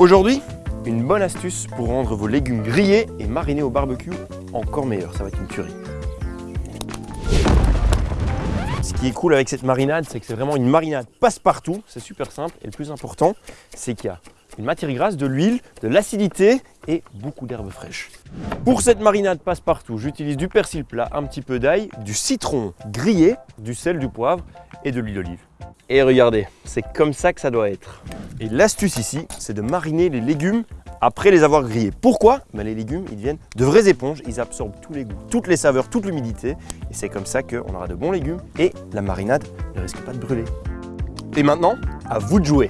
Aujourd'hui, une bonne astuce pour rendre vos légumes grillés et marinés au barbecue encore meilleurs. Ça va être une tuerie. Ce qui est cool avec cette marinade, c'est que c'est vraiment une marinade passe-partout. C'est super simple. Et le plus important, c'est qu'il y a une matière grasse, de l'huile, de l'acidité et beaucoup d'herbes fraîches. Pour cette marinade passe-partout, j'utilise du persil plat, un petit peu d'ail, du citron grillé, du sel, du poivre et de l'huile d'olive. Et regardez, c'est comme ça que ça doit être. Et l'astuce ici, c'est de mariner les légumes après les avoir grillés. Pourquoi? Ben, Les légumes, ils deviennent de vraies éponges, ils absorbent tous les goûts, toutes les saveurs, toute l'humidité. Et c'est comme ça qu'on aura de bons légumes et la marinade ne risque pas de brûler. Et maintenant, à vous de jouer